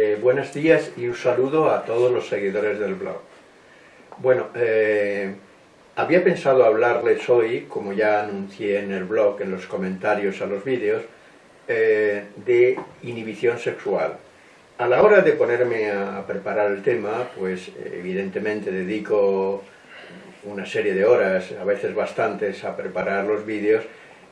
Eh, buenos días y un saludo a todos los seguidores del blog. Bueno, eh, había pensado hablarles hoy, como ya anuncié en el blog, en los comentarios a los vídeos, eh, de inhibición sexual. A la hora de ponerme a preparar el tema, pues evidentemente dedico una serie de horas, a veces bastantes, a preparar los vídeos.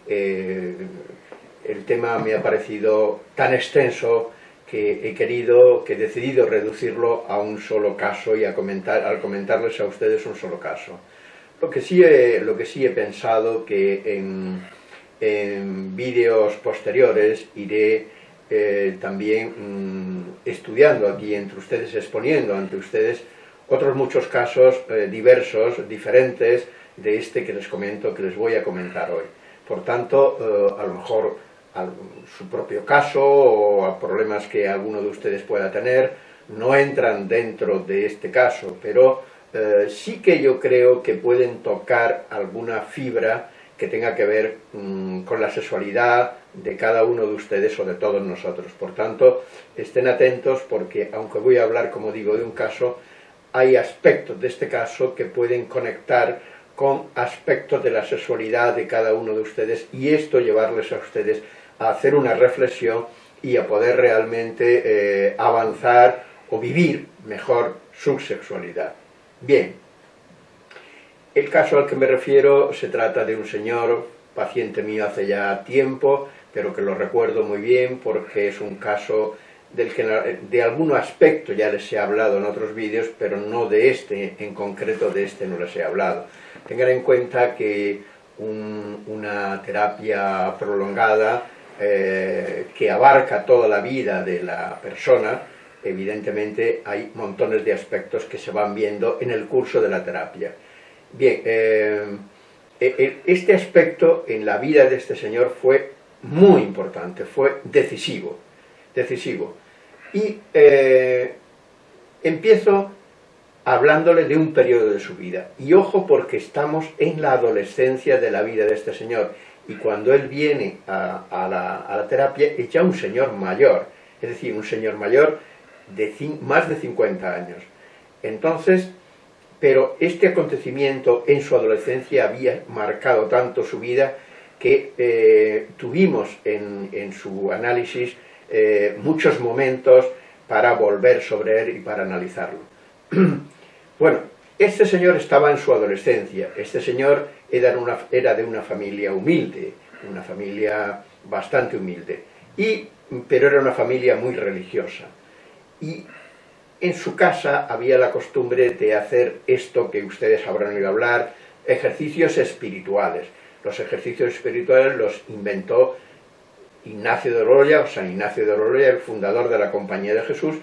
el tema me ha parecido tan extenso que he querido, que he decidido reducirlo a un solo caso y a comentar, al comentarles a ustedes un solo caso. Lo que sí he, lo que sí he pensado que en, en vídeos posteriores iré eh, también mm, estudiando aquí entre ustedes, exponiendo ante ustedes otros muchos casos eh, diversos, diferentes de este que les comento, que les voy a comentar hoy. Por tanto, eh, a lo mejor a su propio caso o a problemas que alguno de ustedes pueda tener, no entran dentro de este caso, pero eh, sí que yo creo que pueden tocar alguna fibra que tenga que ver mm, con la sexualidad de cada uno de ustedes o de todos nosotros. Por tanto, estén atentos porque, aunque voy a hablar, como digo, de un caso, hay aspectos de este caso que pueden conectar con aspectos de la sexualidad de cada uno de ustedes y esto llevarles a ustedes a hacer una reflexión y a poder realmente eh, avanzar o vivir mejor su sexualidad. Bien, el caso al que me refiero se trata de un señor, paciente mío hace ya tiempo, pero que lo recuerdo muy bien porque es un caso del que de algún aspecto ya les he hablado en otros vídeos, pero no de este, en concreto de este no les he hablado. Tengan en cuenta que una terapia prolongada eh, que abarca toda la vida de la persona, evidentemente hay montones de aspectos que se van viendo en el curso de la terapia. Bien, eh, eh, este aspecto en la vida de este señor fue muy importante, fue decisivo, decisivo. Y empiezo hablándole de un periodo de su vida. Y ojo porque estamos en la adolescencia de la vida de este señor y cuando él viene a, la, terapia es ya un señor mayor, es decir, un señor mayor de más de 50 años. Entonces, pero este acontecimiento en su adolescencia había marcado tanto su vida que eh, tuvimos en, su análisis eh, muchos momentos para volver sobre él y para analizarlo. bueno, este señor estaba en su adolescencia, este señor era, una, era de una familia humilde, una familia bastante humilde, y, pero era una familia muy religiosa. Y en su casa había la costumbre de hacer esto que ustedes habrán oído hablar, ejercicios espirituales. Los ejercicios espirituales los inventó Ignacio de Oroya, o San Ignacio de Oroya, el fundador de la Compañía de Jesús,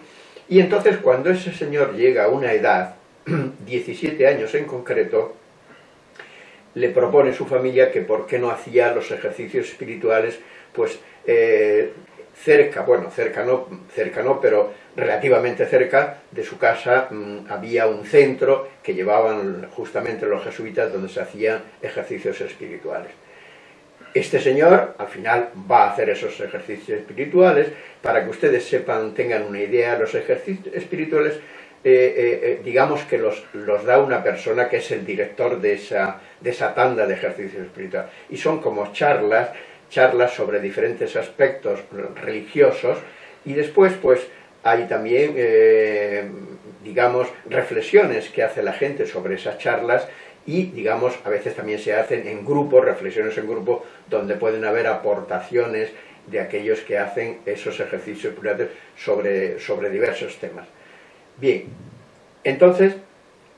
y entonces cuando ese señor llega a una edad 17 años en concreto, le propone su familia que por qué no hacía los ejercicios espirituales, pues eh, cerca, bueno, cerca no, cerca no, pero relativamente cerca de su casa mm, había un centro que llevaban justamente los jesuitas donde se hacían ejercicios espirituales. Este señor al final va a hacer esos ejercicios espirituales, para que ustedes sepan, tengan una idea, los ejercicios espirituales eh, eh, eh, digamos que los, los, da una persona que es el director de esa, de esa tanda de ejercicios espirituales. Y son como charlas, charlas sobre diferentes aspectos religiosos, y después pues hay también, digamos, reflexiones que hace la gente sobre esas charlas, y digamos, a veces también se hacen en grupo, reflexiones en grupo, donde pueden haber aportaciones de aquellos que hacen esos ejercicios espirituales sobre, sobre diversos temas. Bien, entonces,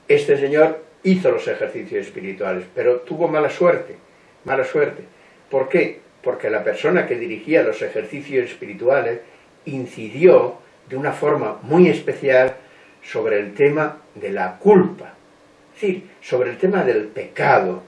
este señor hizo los ejercicios espirituales, pero tuvo mala suerte, mala suerte. ¿Por qué? Porque la persona que dirigía los ejercicios espirituales incidió de una forma muy especial sobre el tema de la culpa, es decir, sobre el tema del pecado.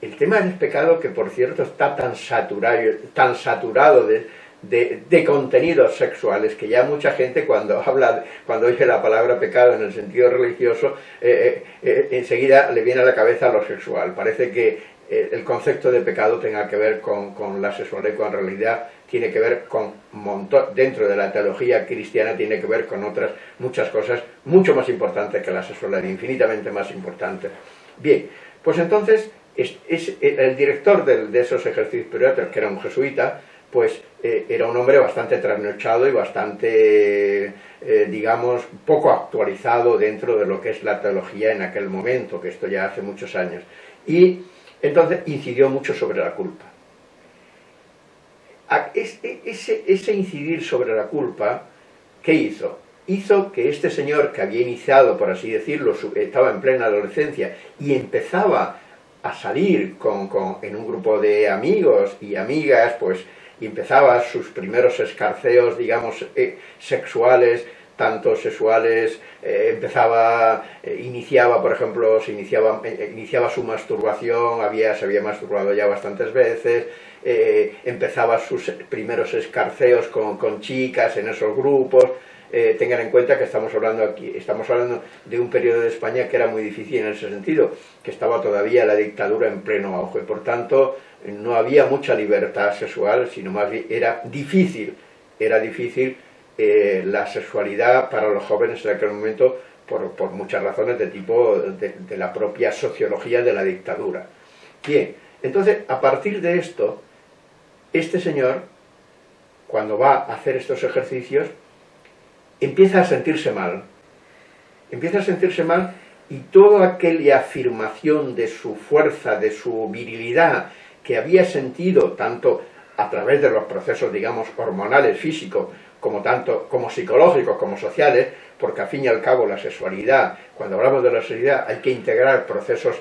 El tema del pecado que, por cierto, está tan saturado, tan saturado de, de, contenidos sexuales, que ya mucha gente cuando habla, cuando oye la palabra pecado en el sentido religioso, eh, eh, eh, enseguida le viene a la cabeza lo sexual. Parece que el concepto de pecado tenga que ver con, la sexualidad, cuando en realidad tiene que ver con montón, dentro de la teología cristiana tiene que ver con otras muchas cosas mucho más importantes que la sexualidad, infinitamente más importantes. Bien, pues entonces es, el director de, esos ejercicios periódicos, que era un jesuita, pues eh, era un hombre bastante trasnochado y bastante, eh, digamos, poco actualizado dentro de lo que es la teología en aquel momento, que esto ya hace muchos años. Y entonces incidió mucho sobre la culpa. Ese, ese incidir sobre la culpa, ¿qué hizo? Hizo que este señor que había iniciado, por así decirlo, estaba en plena adolescencia y empezaba a salir con, en un grupo de amigos y amigas, pues, y empezaba sus primeros escarceos, digamos, eh, sexuales, tanto sexuales, eh, empezaba, eh, iniciaba, por ejemplo, se iniciaba, iniciaba su masturbación, había, se había masturbado ya bastantes veces, empezaba sus primeros escarceos con, con, chicas en esos grupos, tengan en cuenta que estamos hablando aquí, estamos hablando de un periodo de España que era muy difícil en ese sentido, que estaba todavía la dictadura en pleno auge, por tanto, no había mucha libertad sexual, sino más bien era difícil, era difícil eh, la sexualidad para los jóvenes en aquel momento por, muchas razones de tipo de, la propia sociología de la dictadura. Bien, entonces a partir de esto, este señor, cuando va a hacer estos ejercicios, empieza a sentirse mal. Empieza a sentirse mal y toda aquella afirmación de su fuerza, de su virilidad, que había sentido tanto a través de los procesos, digamos, hormonales, físicos, como tanto como psicológicos como sociales, porque al fin y al cabo la sexualidad, cuando hablamos de la sexualidad hay que integrar procesos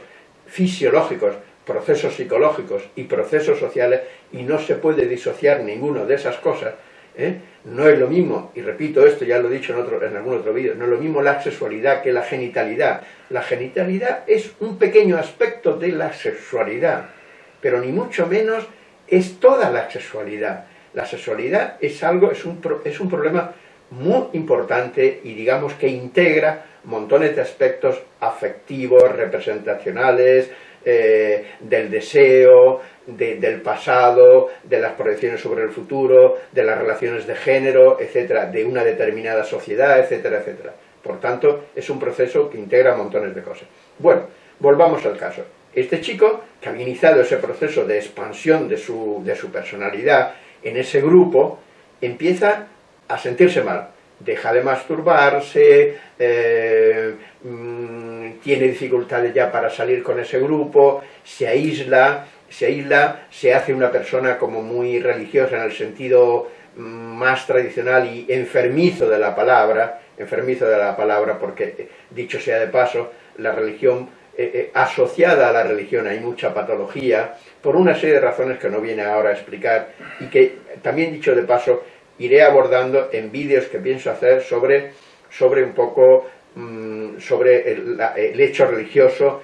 fisiológicos, procesos psicológicos y procesos sociales y no se puede disociar ninguno de esas cosas. ¿eh? No es lo mismo, y repito esto, ya lo he dicho en, otro, en algún otro vídeo, no es lo mismo la sexualidad que la genitalidad. La genitalidad es un pequeño aspecto de la sexualidad, pero ni mucho menos es toda la sexualidad. La sexualidad es algo, es un, es un problema muy importante y digamos que integra montones de aspectos afectivos, representacionales, eh, del deseo, del pasado, de las proyecciones sobre el futuro, de las relaciones de género, etcétera, de una determinada sociedad, etcétera, etcétera. Por tanto, es un proceso que integra montones de cosas. Bueno, volvamos al caso. Este chico, que había iniciado ese proceso de expansión de su, de su personalidad en ese grupo empieza a sentirse mal, deja de masturbarse, eh, mm, tiene dificultades ya para salir con ese grupo, se aísla, se aísla, se hace una persona como muy religiosa en el sentido mm, más tradicional y enfermizo de la palabra, enfermizo de la palabra porque, dicho sea de paso, la religión eh, eh, asociada a la religión hay mucha patología, por una serie de razones que no viene ahora a explicar, y que también dicho de paso, iré abordando en vídeos que pienso hacer sobre, sobre un poco, mm, sobre el hecho religioso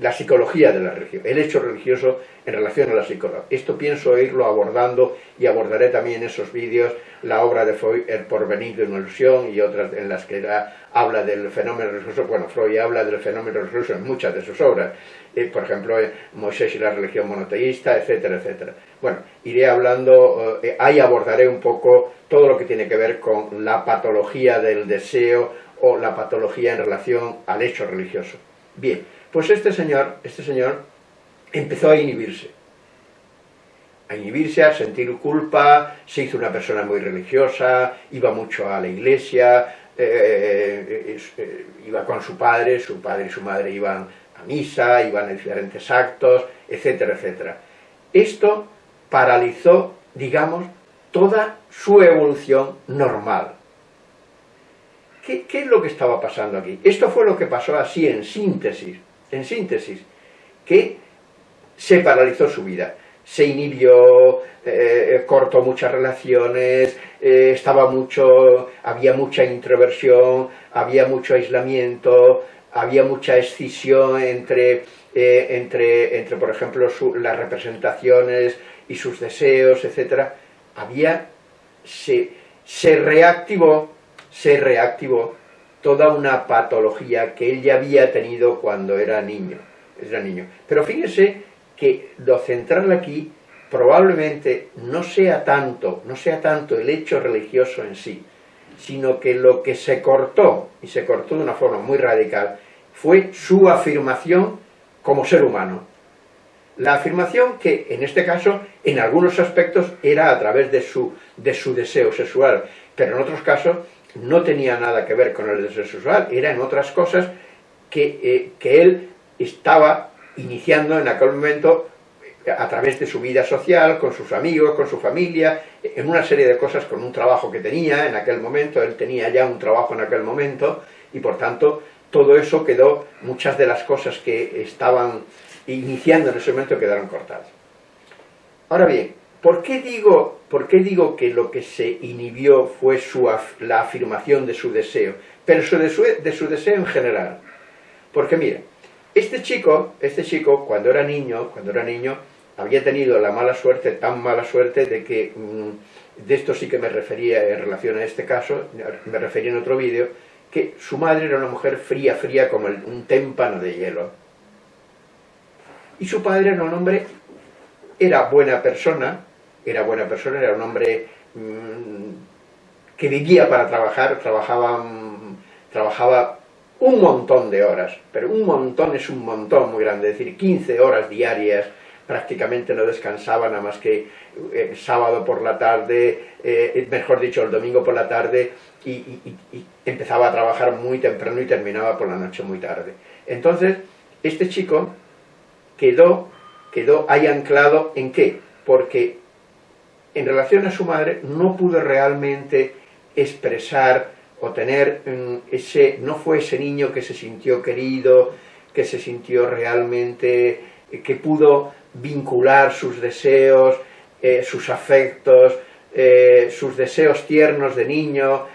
la psicología de la religión, el hecho religioso en relación a la psicología. Esto pienso irlo abordando y abordaré también en esos vídeos la obra de Freud, El porvenir de una ilusión y otras en las que habla del fenómeno religioso. Bueno, Freud habla del fenómeno religioso en muchas de sus obras, eh, por ejemplo, Moisés y la religión monoteísta, etcétera, etcétera. Bueno, iré hablando, eh, ahí abordaré un poco todo lo que tiene que ver con la patología del deseo o la patología en relación al hecho religioso. Bien, pues este señor, este señor empezó a inhibirse. A inhibirse, a sentir culpa, se hizo una persona muy religiosa, iba mucho a la iglesia, eh, eh, iba con su padre, su padre y su madre iban a misa, iban a diferentes actos, etcétera, etcétera. Esto paralizó, digamos, toda su evolución normal. ¿Qué, ¿Qué, es lo que estaba pasando aquí? Esto fue lo que pasó así en síntesis en síntesis, que se paralizó su vida, se inhibió, eh, cortó muchas relaciones, eh, estaba mucho, había mucha introversión, había mucho aislamiento, había mucha escisión entre, eh, entre, entre por ejemplo, las representaciones y sus deseos, etc. Había, se, se reactivó, se reactivó toda una patología que él ya había tenido cuando era niño. Era niño. Pero fíjese que lo central aquí probablemente no sea tanto, no sea tanto el hecho religioso en sí, sino que lo que se cortó, y se cortó de una forma muy radical, fue su afirmación como ser humano. La afirmación que, en este caso, en algunos aspectos era a través de su, de su deseo sexual, pero en otros casos no tenía nada que ver con el deseo sexual, era en otras cosas que, eh, que él estaba iniciando en aquel momento a través de su vida social, con sus amigos, con su familia, en una serie de cosas, con un trabajo que tenía en aquel momento, él tenía ya un trabajo en aquel momento, y por tanto todo eso quedó, muchas de las cosas que estaban iniciando en ese momento quedaron cortadas. Ahora bien, ¿por qué digo, por qué digo que lo que se inhibió fue su, la afirmación de su deseo? Pero de su, de su deseo en general. Porque mira, este chico, este chico, cuando era niño, cuando era niño, había tenido la mala suerte, tan mala suerte, de que, mm, de esto sí que me refería en relación a este caso, me refería en otro vídeo, que su madre era una mujer fría, fría como un témpano de hielo. Y su padre era un hombre, era buena persona, era buena persona, era un hombre mm, que vivía para trabajar, trabajaba, mm, trabajaba un montón de horas, pero un montón es un montón muy grande, es decir, 15 horas diarias, prácticamente no descansaba nada más que el eh, sábado por la tarde, eh, mejor dicho, el domingo por la tarde, y, empezaba a trabajar muy temprano y terminaba por la noche muy tarde. Entonces, este chico quedó, quedó ahí anclado en qué? Porque en relación a su madre no pudo realmente expresar o tener mm, ese, no fue ese niño que se sintió querido, que se sintió realmente, eh, que pudo vincular sus deseos, eh, sus afectos, eh, sus deseos tiernos de niño,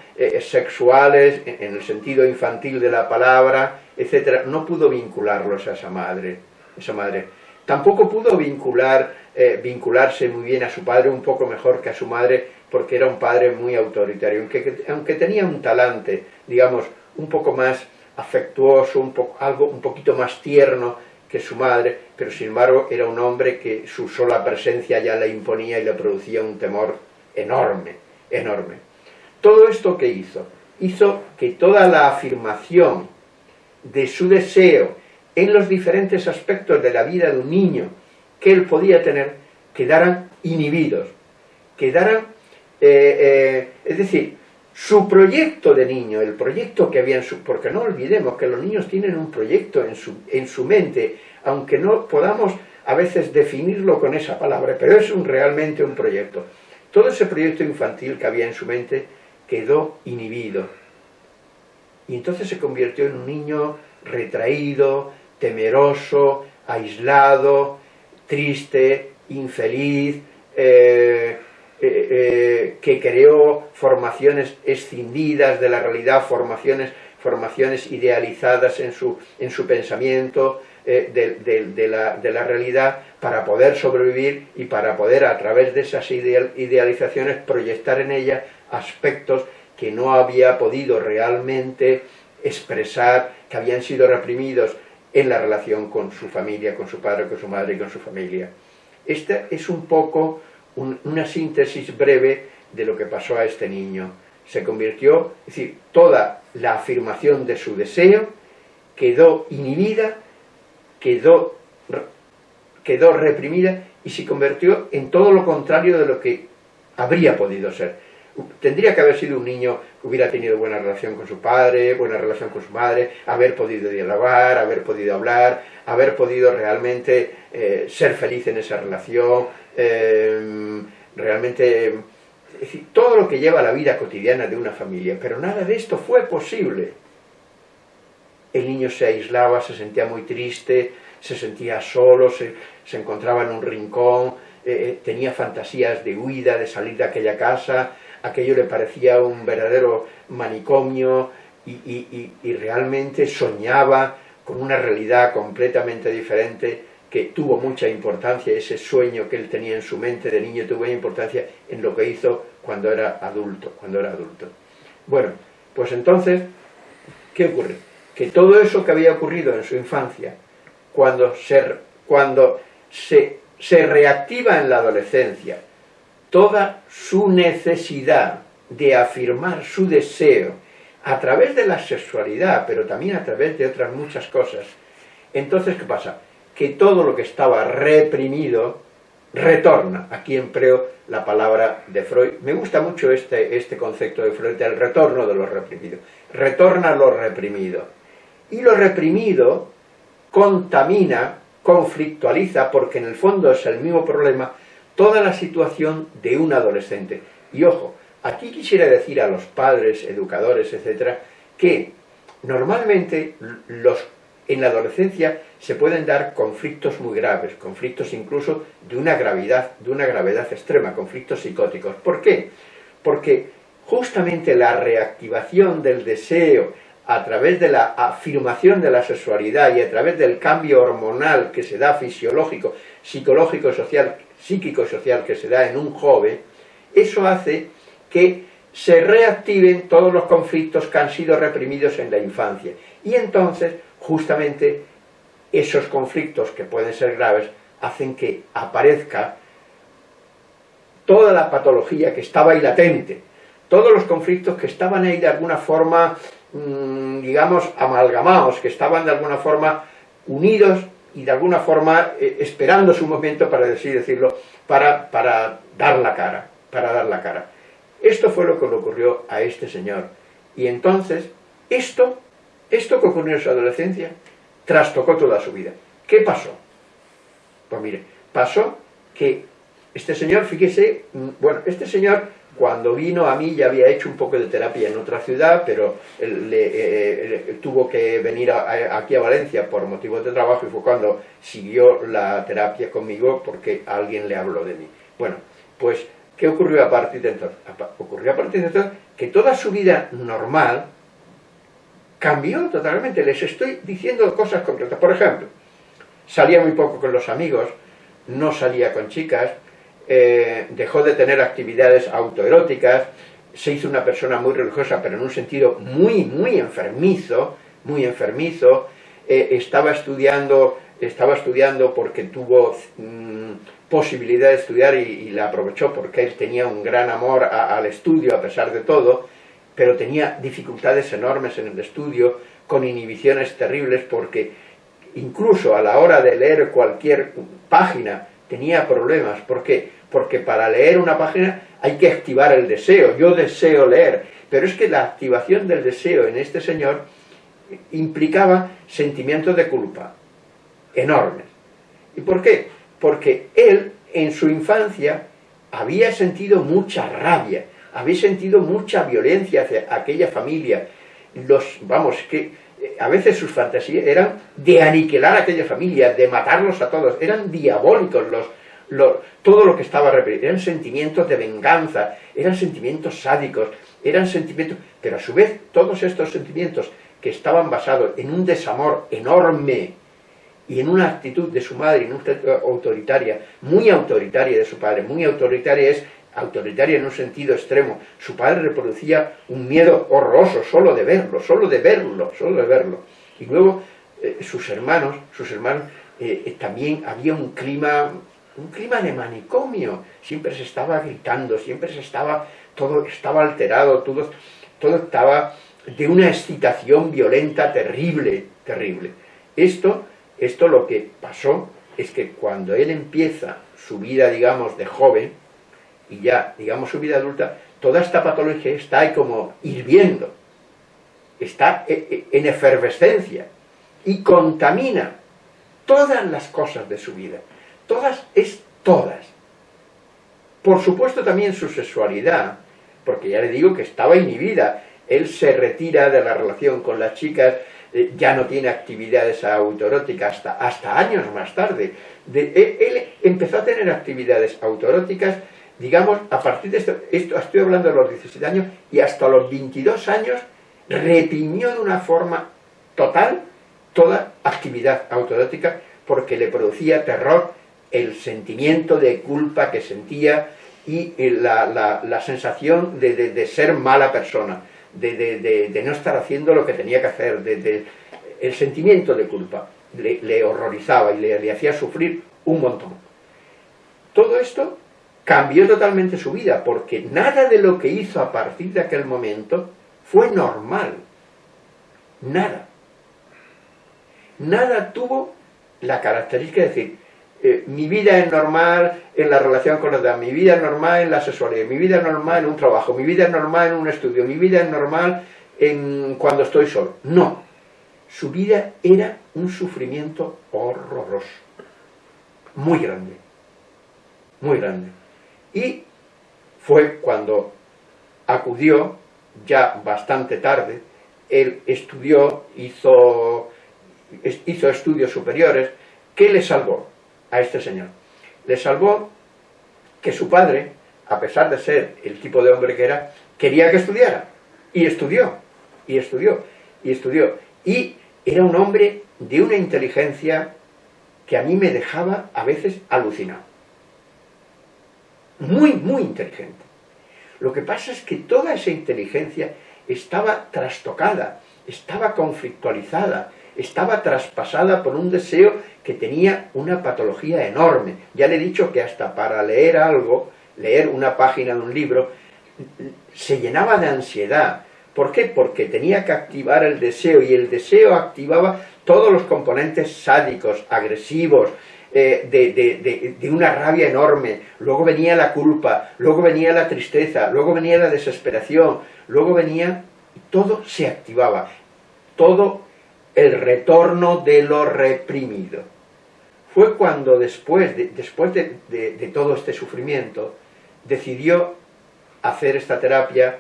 sexuales, en, el sentido infantil de la palabra, etc. No pudo vincularlos a esa madre. Esa madre. Tampoco pudo vincular, vincularse muy bien a su padre, un poco mejor que a su madre, porque era un padre muy autoritario, aunque, aunque tenía un talante, digamos, un poco más afectuoso, un algo un poquito más tierno que su madre, pero sin embargo era un hombre que su sola presencia ya le imponía y le producía un temor enorme, enorme. Todo esto que hizo, hizo que toda la afirmación de su deseo en los diferentes aspectos de la vida de un niño que él podía tener, quedaran inhibidos, quedaran eh, eh, es decir, su proyecto de niño, el proyecto que había en su... Porque no olvidemos que los niños tienen un proyecto en su, en su mente, aunque no podamos a veces definirlo con esa palabra, pero es un, realmente un proyecto. Todo ese proyecto infantil que había en su mente quedó inhibido. Y entonces se convirtió en un niño retraído, temeroso, aislado, triste, infeliz, eh, eh, eh, que creó formaciones escindidas de la realidad, formaciones, formaciones idealizadas en su, en su pensamiento eh, de, la, de, la, realidad para poder sobrevivir y para poder a través de esas idealizaciones proyectar en ella aspectos que no había podido realmente expresar, que habían sido reprimidos en la relación con su familia, con su padre, con su madre y con su familia. Esta es un poco una síntesis breve de lo que pasó a este niño. Se convirtió, es decir, toda la afirmación de su deseo quedó inhibida, quedó, quedó reprimida y se convirtió en todo lo contrario de lo que habría podido ser. Tendría que haber sido un niño hubiera tenido buena relación con su padre, buena relación con su madre, haber podido dialogar, haber podido hablar, haber podido realmente eh, ser feliz en esa relación, eh, realmente, es decir, todo lo que lleva la vida cotidiana de una familia, pero nada de esto fue posible. El niño se aislaba, se sentía muy triste, se sentía solo, se, encontraba en un rincón, eh, eh, tenía fantasías de huida, de salir de aquella casa, aquello le parecía un verdadero manicomio y, realmente soñaba con una realidad completamente diferente que tuvo mucha importancia, ese sueño que él tenía en su mente de niño tuvo importancia en lo que hizo cuando era adulto, cuando era adulto. Bueno, pues entonces, ¿qué ocurre? Que todo eso que había ocurrido en su infancia, cuando, ser, cuando se, se reactiva en la adolescencia toda su necesidad de afirmar su deseo a través de la sexualidad, pero también a través de otras muchas cosas, entonces, ¿qué pasa? Que todo lo que estaba reprimido retorna. Aquí empleo la palabra de Freud. Me gusta mucho este, este concepto de Freud del retorno de lo reprimido. Retorna lo reprimido. Y lo reprimido contamina, conflictualiza, porque en el fondo es el mismo problema, toda la situación de un adolescente. Y ojo, aquí quisiera decir a los padres, educadores, etcétera, que normalmente los en la adolescencia se pueden dar conflictos muy graves, conflictos incluso de una gravedad, de una gravedad extrema, conflictos psicóticos. ¿Por qué? Porque justamente la reactivación del deseo a través de la afirmación de la sexualidad y a través del cambio hormonal que se da fisiológico, psicológico, social, psíquico social que se da en un joven, eso hace que se reactiven todos los conflictos que han sido reprimidos en la infancia. Y entonces justamente esos conflictos que pueden ser graves hacen que aparezca toda la patología que estaba ahí latente, todos los conflictos que estaban ahí de alguna forma, mm, digamos, amalgamados, que estaban de alguna forma unidos y de alguna forma eh, esperando su momento, para así decirlo, para, para dar la cara, para dar la cara. Esto fue lo que le ocurrió a este señor. Y entonces, esto esto que ocurrió en su adolescencia trastocó toda su vida. ¿Qué pasó? Pues mire, pasó que este señor, fíjese, mm, bueno, este señor cuando vino a mí ya había hecho un poco de terapia en otra ciudad, pero le, eh, eh, tuvo que venir aquí a Valencia por motivos de trabajo y fue cuando siguió la terapia conmigo porque alguien le habló de mí. Bueno, pues, ¿qué ocurrió a partir de entonces? Ocurrió a partir de entonces que toda su vida normal, cambió totalmente. Les estoy diciendo cosas concretas. Por ejemplo, salía muy poco con los amigos, no salía con chicas, eh, dejó de tener actividades autoeróticas, se hizo una persona muy religiosa, pero en un sentido muy, muy enfermizo, muy enfermizo, eh, estaba estudiando estaba estudiando porque tuvo mm, posibilidad de estudiar y, la aprovechó porque él tenía un gran amor al estudio a pesar de todo, pero tenía dificultades enormes en el estudio, con inhibiciones terribles, porque incluso a la hora de leer cualquier página tenía problemas. ¿Por qué? Porque para leer una página hay que activar el deseo. Yo deseo leer, pero es que la activación del deseo en este señor implicaba sentimientos de culpa enormes. ¿Y por qué? Porque él, en su infancia, había sentido mucha rabia, habéis sentido mucha violencia hacia aquella familia. Los, vamos, que eh, a veces sus fantasías eran de aniquilar a aquella familia, de matarlos a todos, eran diabólicos los, todo lo que estaba reprimido, eran sentimientos de venganza, eran sentimientos sádicos, eran sentimientos, pero a su vez todos estos sentimientos que estaban basados en un desamor enorme y en una actitud de su madre, autoritaria, muy autoritaria de su padre, muy autoritaria es autoritaria en un sentido extremo. Su padre reproducía un miedo horroroso solo de verlo, solo de verlo, solo de verlo. Y luego eh, sus hermanos, sus hermanos, eh, eh, también había un clima, un clima de manicomio. Siempre se estaba gritando, siempre se estaba, todo estaba alterado, todo, todo estaba de una excitación violenta terrible, terrible. Esto, esto lo que pasó es que cuando él empieza su vida, digamos, de joven, y ya, digamos, su vida adulta, toda esta patología está ahí como hirviendo, está e, e, en efervescencia y contamina todas las cosas de su vida. Todas es todas. Por supuesto también su sexualidad, porque ya le digo que estaba inhibida. Él se retira de la relación con las chicas, eh, ya no tiene actividades autoeróticas hasta, hasta años más tarde. él, él empezó a tener actividades autoeróticas digamos, a partir de esto, esto, estoy hablando de los 17 años, y hasta los 22 años reprimió de una forma total toda actividad autoerótica porque le producía terror el sentimiento de culpa que sentía y la, sensación de, ser mala persona, de, no estar haciendo lo que tenía que hacer, el sentimiento de culpa le, horrorizaba y le hacía sufrir un montón. Todo esto cambió totalmente su vida, porque nada de lo que hizo a partir de aquel momento fue normal. Nada. Nada tuvo la característica de decir, eh, mi vida es normal en la relación con los demás, mi vida es normal en la sexualidad, mi vida es normal en un trabajo, mi vida es normal en un estudio, mi vida es normal en cuando estoy solo. No, su vida era un sufrimiento horroroso, muy grande, muy grande. Y fue cuando acudió, ya bastante tarde, él estudió, hizo, hizo estudios superiores, ¿qué le salvó? A este señor. Le salvó que su padre, a pesar de ser el tipo de hombre que era, quería que estudiara. Y estudió, y estudió, y estudió. Y era un hombre de una inteligencia que a mí me dejaba a veces alucinado. Muy, muy inteligente. Lo que pasa es que toda esa inteligencia estaba trastocada, estaba conflictualizada, estaba traspasada por un deseo que tenía una patología enorme. Ya le he dicho que hasta para leer algo, leer una página de un libro, se llenaba de ansiedad. ¿Por qué? Porque tenía que activar el deseo, y el deseo activaba todos los componentes sádicos, agresivos, eh, de, de, una rabia enorme, luego venía la culpa, luego venía la tristeza, luego venía la desesperación, luego venía, todo se activaba, todo el retorno de lo reprimido. Fue cuando después, de, después de, todo este sufrimiento, decidió hacer esta terapia,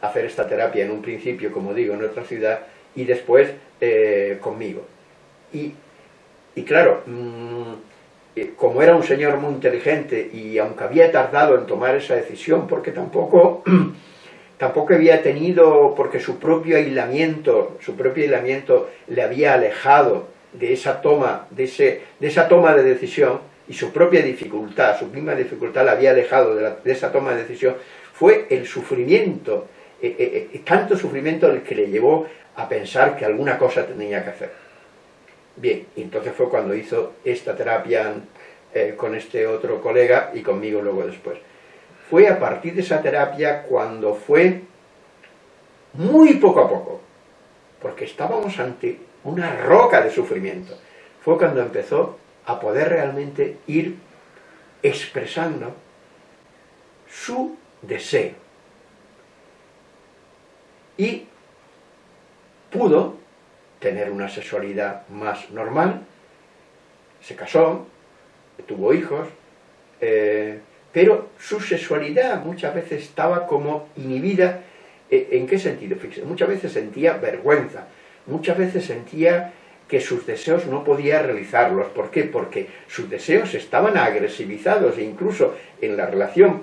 hacer esta terapia en un principio, como digo, en otra ciudad, y después eh, conmigo. Y, claro, mm, eh, como era un señor muy inteligente, y aunque había tardado en tomar esa decisión, porque tampoco tampoco había tenido, porque su propio aislamiento, su propio aislamiento le había alejado de esa toma, de, ese, de esa toma de decisión, y su propia dificultad, su misma dificultad la había alejado de, esa toma de decisión, fue el sufrimiento, eh, eh, eh, tanto sufrimiento el que le llevó a pensar que alguna cosa tenía que hacer. Bien, entonces fue cuando hizo esta terapia con este otro colega y conmigo luego después fue a partir de esa terapia cuando fue muy poco a poco, porque estábamos ante una roca de sufrimiento. Fue cuando empezó a poder realmente ir expresando su deseo. Y pudo tener una sexualidad más normal, se casó, tuvo hijos, eh, pero su sexualidad muchas veces estaba como inhibida. ¿En qué sentido? Muchas veces sentía vergüenza, muchas veces sentía que sus deseos no podía realizarlos. ¿Por qué? Porque sus deseos estaban agresivizados e incluso en la relación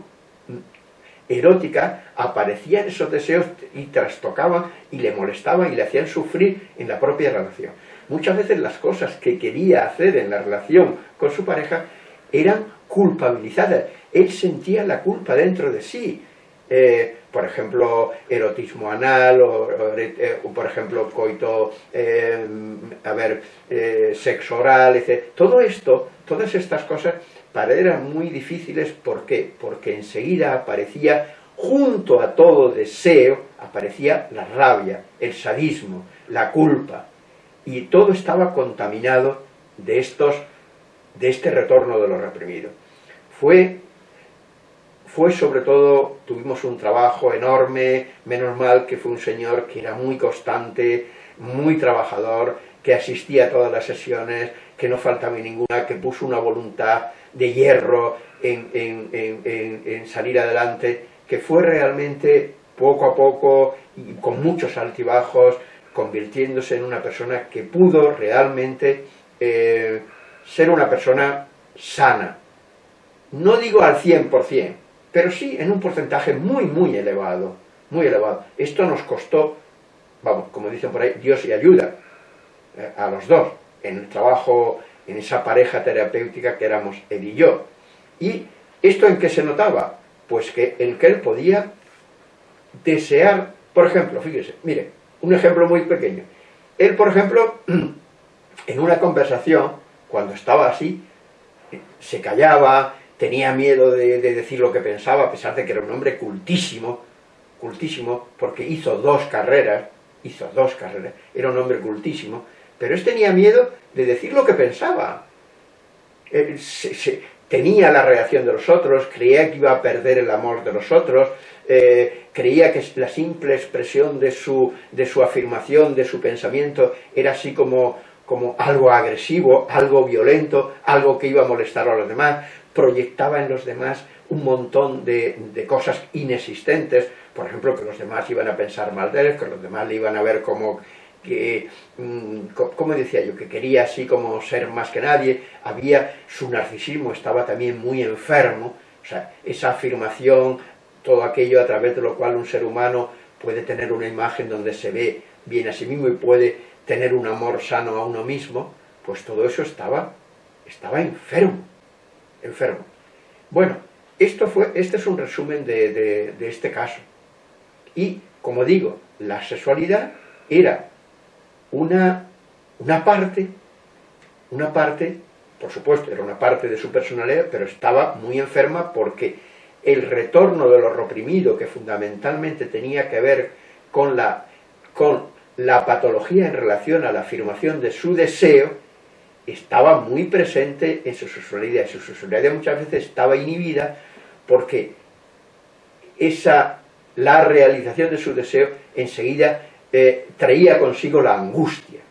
erótica aparecían esos deseos y trastocaban y le molestaban y le hacían sufrir en la propia relación. Muchas veces las cosas que quería hacer en la relación con su pareja eran culpabilizadas. Él sentía la culpa dentro de sí. Eh, por ejemplo, erotismo anal, o, eh, por ejemplo, coito, eh, a ver, sexo oral, etc. Todo esto, todas estas cosas, para él eran muy difíciles. ¿Por qué? Porque enseguida aparecía, junto a todo deseo, aparecía la rabia, el sadismo, la culpa. Y todo estaba contaminado de estos de este retorno de lo reprimido. Fue, fue sobre todo, tuvimos un trabajo enorme, menos mal que fue un señor que era muy constante, muy trabajador, que asistía a todas las sesiones, que no faltaba ninguna, que puso una voluntad de hierro en, en salir adelante, que fue realmente poco a poco y con muchos altibajos, convirtiéndose en una persona que pudo realmente eh, ser una persona sana. No digo al 100%, pero sí en un porcentaje muy, muy elevado, muy elevado. Esto nos costó, vamos, como dicen por ahí, Dios y ayuda eh, a los dos, en el trabajo, en esa pareja terapéutica que éramos él y yo. ¿Y esto en qué se notaba? Pues que el que él podía desear, por ejemplo, fíjese, mire, un ejemplo muy pequeño. Él, por ejemplo, en una conversación, cuando estaba así, se callaba, tenía miedo de, decir lo que pensaba, a pesar de que era un hombre cultísimo, cultísimo, porque hizo dos carreras, hizo dos carreras, era un hombre cultísimo, pero él tenía miedo de decir lo que pensaba. tenía la reacción de los otros, creía que iba a perder el amor de los otros, eh, creía que la simple expresión de su, de su afirmación, de su pensamiento, era así como, como algo agresivo, algo violento, algo que iba a molestar a los demás, proyectaba en los demás un montón de, cosas inexistentes, por ejemplo, que los demás iban a pensar mal de él, que los demás le iban a ver como que, mm, como decía yo, que quería así como ser más que nadie, había, su narcisismo estaba también muy enfermo, o sea, esa afirmación todo aquello a través de lo cual un ser humano puede tener una imagen donde se ve bien a sí mismo y puede tener un amor sano a uno mismo, pues todo eso estaba, estaba enfermo, enfermo. Bueno, esto fue, este es un resumen de, este caso. Y, como digo, la sexualidad era una, una parte, una parte, por supuesto, era una parte de su personalidad, pero estaba muy enferma porque el retorno de lo reprimido, que fundamentalmente tenía que ver con la, con la patología en relación a la afirmación de su deseo, estaba muy presente en su sexualidad. Su sexualidad muchas veces estaba inhibida porque esa, la realización de su deseo enseguida eh, traía consigo la angustia,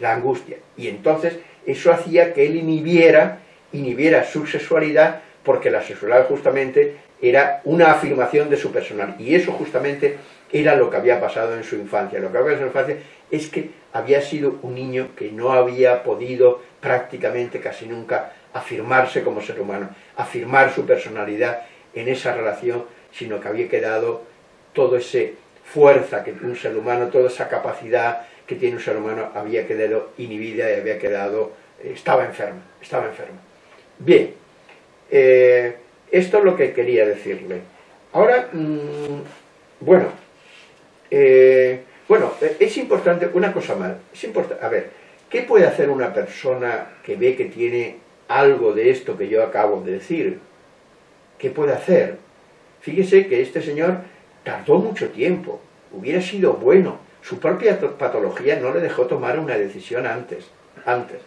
la angustia. Y entonces eso hacía que él inhibiera, inhibiera su sexualidad porque la sexualidad justamente era una afirmación de su personal. Y eso justamente era lo que había pasado en su infancia. Lo que había pasado en su infancia es que había sido un niño que no había podido prácticamente casi nunca afirmarse como ser humano, afirmar su personalidad en esa relación, sino que había quedado toda esa fuerza que un ser humano, toda esa capacidad que tiene un ser humano, había quedado inhibida y había quedado, eh, estaba enfermo, estaba enfermo. Bien, eh, esto es lo que quería decirle. Ahora, mm, bueno, eh, bueno, es importante, una cosa más, es importante, a ver, ¿qué puede hacer una persona que ve que tiene algo de esto que yo acabo de decir? ¿Qué puede hacer? Fíjese que este señor tardó mucho tiempo, hubiera sido bueno, su propia patología no le dejó tomar una decisión antes, antes.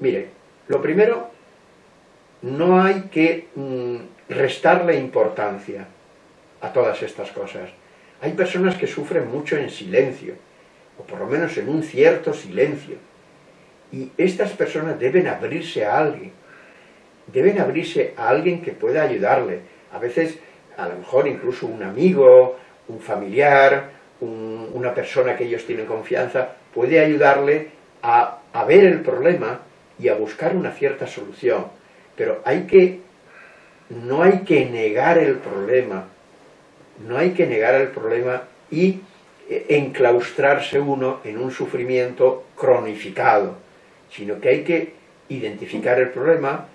Mire, lo primero no hay que mm, restarle importancia a todas estas cosas. Hay personas que sufren mucho en silencio, o por lo menos en un cierto silencio. Y estas personas deben abrirse a alguien, deben abrirse a alguien que pueda ayudarle. A veces, a lo mejor incluso un amigo, un familiar, una persona que ellos tienen confianza, puede ayudarle a ver el problema y a buscar una cierta solución pero hay que, no hay que negar el problema, no hay que negar el problema y eh, enclaustrarse uno en un sufrimiento cronificado, sino que hay que identificar el problema,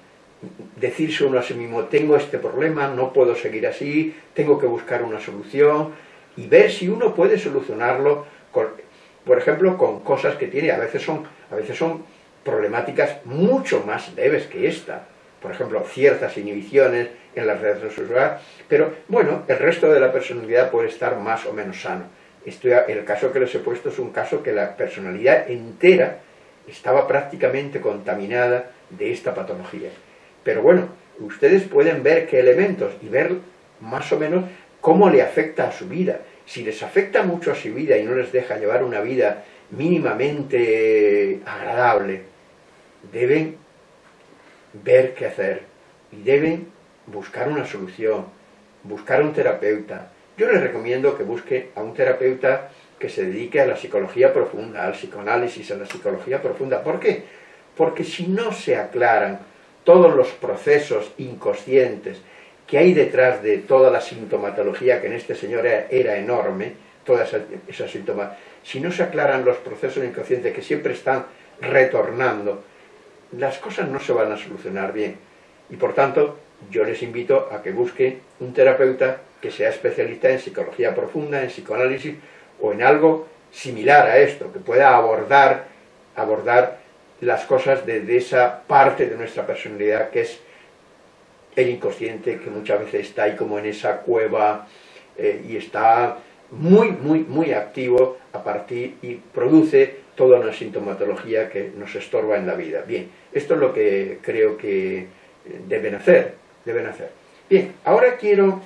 decirse uno a sí mismo, tengo este problema, no puedo seguir así, tengo que buscar una solución, y ver si uno puede solucionarlo, por ejemplo, con cosas que tiene, a veces son, a veces son problemáticas mucho más leves que esta, por ejemplo, ciertas inhibiciones en la relación sexual, pero bueno, el resto de la personalidad puede estar más o menos sano. el caso que les he puesto es un caso que la personalidad entera estaba prácticamente contaminada de esta patología. Pero bueno, ustedes pueden ver qué elementos y ver más o menos cómo le afecta a su vida. Si les afecta mucho a su vida y no les deja llevar una vida mínimamente agradable, deben ver qué hacer y deben buscar una solución, buscar un terapeuta. Yo les recomiendo que busque a un terapeuta que se dedique a la psicología profunda, al psicoanálisis, a la psicología profunda. ¿Por qué? Porque si no se aclaran todos los procesos inconscientes que hay detrás de toda la sintomatología que en este señor era, enorme, toda esa, esa síntomas, si no se aclaran los procesos inconscientes que siempre están retornando, las cosas no se van a solucionar bien. Y por tanto, yo les invito a que busquen un terapeuta que sea especialista en psicología profunda, en psicoanálisis o en algo similar a esto, que pueda abordar, abordar las cosas desde esa parte de nuestra personalidad que es el inconsciente, que muchas veces está ahí como en esa cueva eh, y está muy, muy, muy activo a partir y produce toda una sintomatología que nos estorba en la vida. Bien, esto es lo que creo que deben hacer, deben hacer. Bien, ahora quiero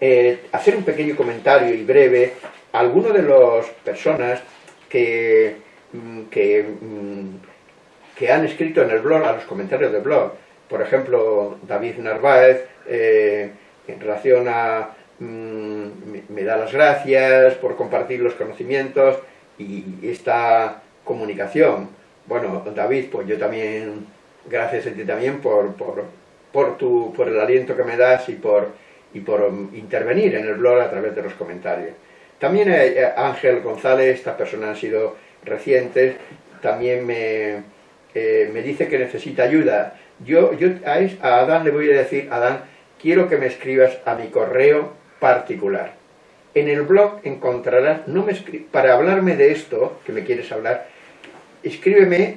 eh, hacer un pequeño comentario y breve a algunas de las personas que, mm, mm, que, han escrito en el blog, a los comentarios del blog. Por ejemplo, David Narváez, eh, en relación a mm, me, da las gracias por compartir los conocimientos y esta comunicación. Bueno, David, pues yo también, gracias a ti también por, por, por, tu, por el aliento que me das y por, y por intervenir en el blog a través de los comentarios. También eh, Ángel González, estas personas han sido recientes, también me, eh, me dice que necesita ayuda. Yo, yo a, Adán le voy a decir, Adán, quiero que me escribas a mi correo particular. En el blog encontrarás, no me para hablarme de esto, que me quieres hablar, escríbeme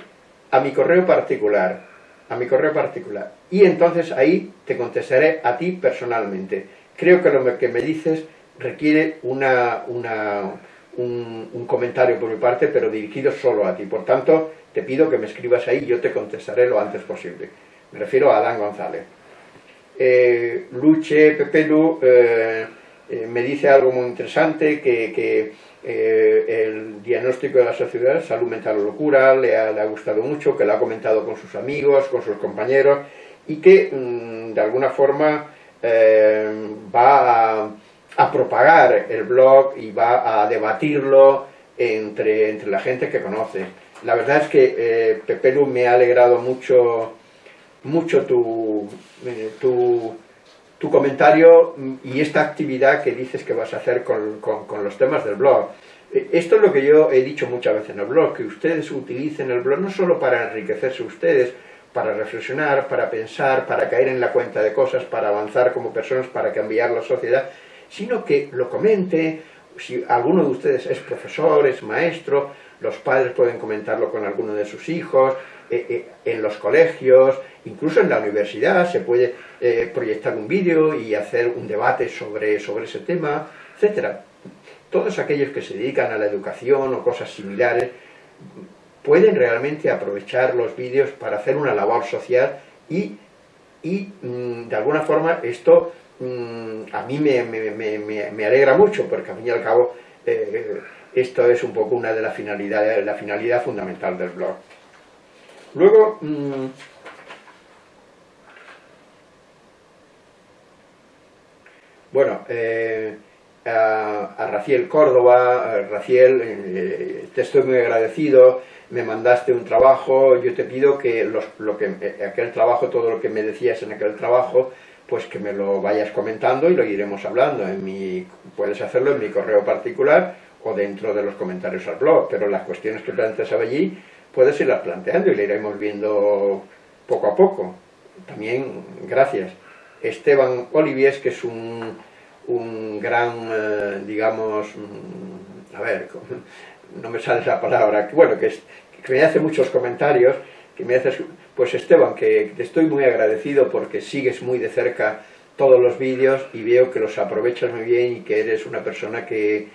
a mi correo particular, a mi correo particular. Y entonces ahí te contestaré a ti personalmente. Creo que lo que me dices requiere una, un, comentario por mi parte, pero dirigido solo a ti. Por tanto, te pido que me escribas ahí y yo te contestaré lo antes posible. Me refiero a Adán González. Eh, Luche Pepelu eh, eh, me dice algo muy interesante, que, el diagnóstico de la sociedad, salud mental o locura, le ha, gustado mucho, que lo ha comentado con sus amigos, con sus compañeros, y que mm, de alguna forma va a propagar el blog y va a debatirlo entre, entre la gente que conoce. La verdad es que, eh, Pepelu, me ha alegrado mucho, mucho eh, tu, tu, comentario y esta actividad que dices que vas a hacer con, con, los temas del blog. Eh, esto es lo que yo he dicho muchas veces en el blog, que ustedes utilicen el blog no solo para enriquecerse ustedes, para reflexionar, para pensar, para caer en la cuenta de cosas, para avanzar como personas, para cambiar la sociedad, sino que lo comente, si alguno de ustedes es profesor, es maestro, los padres pueden comentarlo con alguno de sus hijos, eh, eh, en los colegios, incluso en la universidad se puede eh, proyectar un vídeo y hacer un debate sobre, sobre ese tema, etc. Todos aquellos que se dedican a la educación o cosas similares pueden realmente aprovechar los vídeos para hacer una labor social y, y mm, de alguna forma esto Mm, a mí me, alegra mucho, porque al fin y al cabo eh, esto es un poco una de las finalidades, la finalidad fundamental del blog. Luego, bueno, eh, a, Raciel Córdoba, Raciel, eh, te estoy muy agradecido, me mandaste un trabajo, yo te pido que, lo que aquel trabajo, todo lo que me decías en aquel trabajo, pues que me lo vayas comentando y lo iremos hablando. En mi, puedes hacerlo en mi correo particular o dentro de los comentarios al blog, pero las cuestiones que planteas allí puedes irlas planteando y le iremos viendo poco a poco. También, gracias. Esteban Olivies, que es un, un gran, eh, digamos, mm, a ver, no me sale la palabra, bueno, que, me hace muchos comentarios, que me haces, pues Esteban, que te estoy muy agradecido porque sigues muy de cerca todos los vídeos y veo que los aprovechas muy bien y que eres una persona que,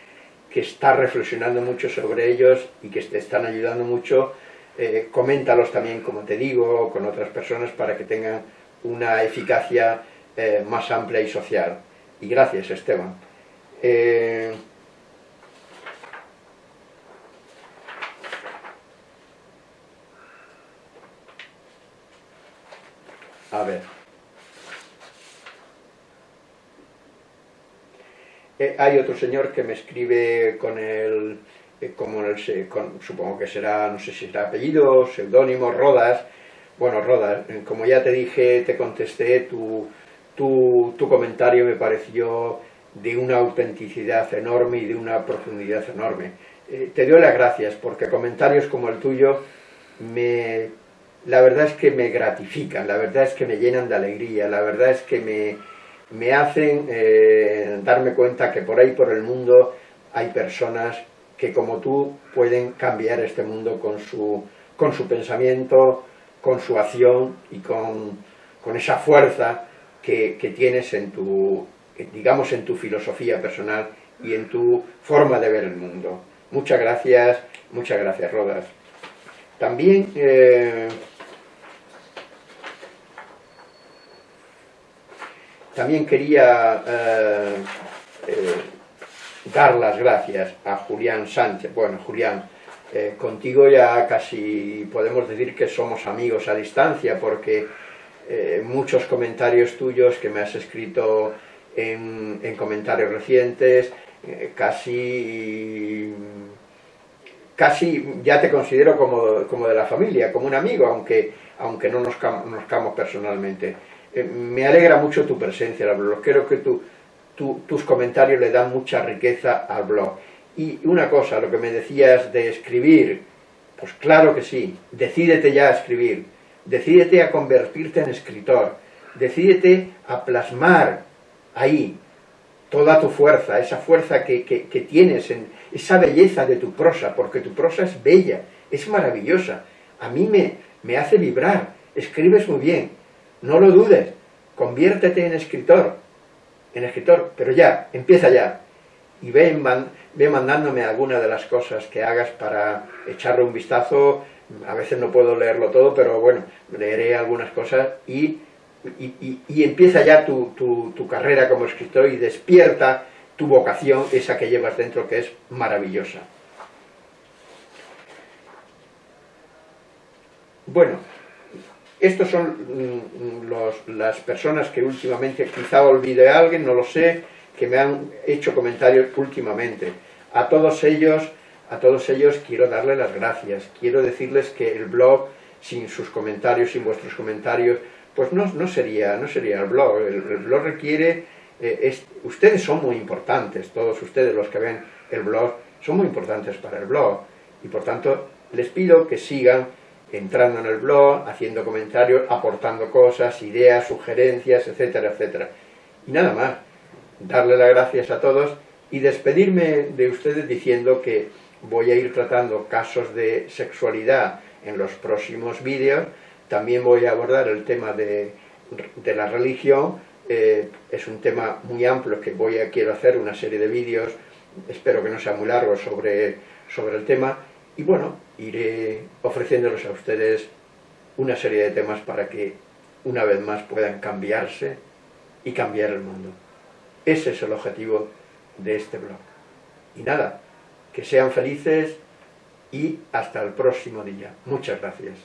que está reflexionando mucho sobre ellos y que te están ayudando mucho. Eh, coméntalos también, como te digo, con otras personas para que tengan una eficacia eh, más amplia y social. Y gracias, Esteban. Eh, A ver. Eh, hay otro señor que me escribe con el, eh, como el, supongo que será, no sé si será apellido, seudónimo, Rodas. Bueno, Rodas, eh, como ya te dije, te contesté, tu, tu, tu comentario me pareció de una autenticidad enorme y de una profundidad enorme. te doy las gracias porque comentarios como el tuyo me la verdad es que me gratifican, la verdad es que me llenan de alegría, la verdad es que me, me hacen eh, darme cuenta que por ahí por el mundo hay personas que como tú pueden cambiar este mundo con su, con su pensamiento, con su acción y con, esa fuerza que, tienes en tu, digamos, en tu filosofía personal y en tu forma de ver el mundo. Muchas gracias, muchas gracias, Rodas. También... Eh, también quería eh, eh, dar las gracias a Julián Sánchez. Bueno, Julián, contigo ya casi podemos decir que somos amigos a distancia porque muchos comentarios tuyos que me has escrito en, en comentarios recientes, casi casi ya te considero como, de la familia, como un amigo, aunque, aunque no nos conozcamos personalmente. Eh, me alegra mucho tu presencia en el blog, creo que tus comentarios le dan mucha riqueza al blog. Y una cosa, lo que me decías de escribir, pues claro que sí, decídete ya a escribir, decídete a convertirte en escritor, decídete a plasmar ahí toda tu fuerza, esa fuerza que, que tienes en, esa belleza de tu prosa, porque tu prosa es bella, es maravillosa. A mí me, me hace vibrar, escribes muy bien, no lo dudes, conviértete en escritor, en escritor, pero ya, empieza ya. Y ve, ve mandándome algunas de las cosas que hagas para echarle un vistazo, a veces no puedo leerlo todo, pero bueno, leeré algunas cosas y, y, empieza ya tu, tu carrera como escritor y despierta tu vocación, esa que llevas dentro, que es maravillosa. Bueno, estos son mm, las personas que últimamente, quizá olvide a alguien, no lo sé, que me han hecho comentarios últimamente. A todos ellos, a todos ellos quiero darles las gracias. Quiero decirles que el blog, sin sus comentarios, sin vuestros comentarios, pues no, no sería, no sería el blog. el blog requiere eh, ustedes son muy importantes, todos ustedes los que ven el blog, son muy importantes para el blog, y por tanto les pido que sigan entrando en el blog, haciendo comentarios, aportando cosas, ideas, sugerencias, etcétera, etcétera. Y nada más, darle las gracias a todos y despedirme de ustedes diciendo que voy a ir tratando casos de sexualidad en los próximos vídeos, también voy a abordar el tema de, la religión, eh, es un tema muy amplio que voy a, quiero hacer una serie de vídeos, espero que no sea muy largo sobre, sobre el tema, y bueno, iré ofreciéndolos a ustedes una serie de temas para que una vez más puedan cambiarse y cambiar el mundo. Ese es el objetivo de este blog. Y nada, que sean felices y hasta el próximo día. Muchas gracias.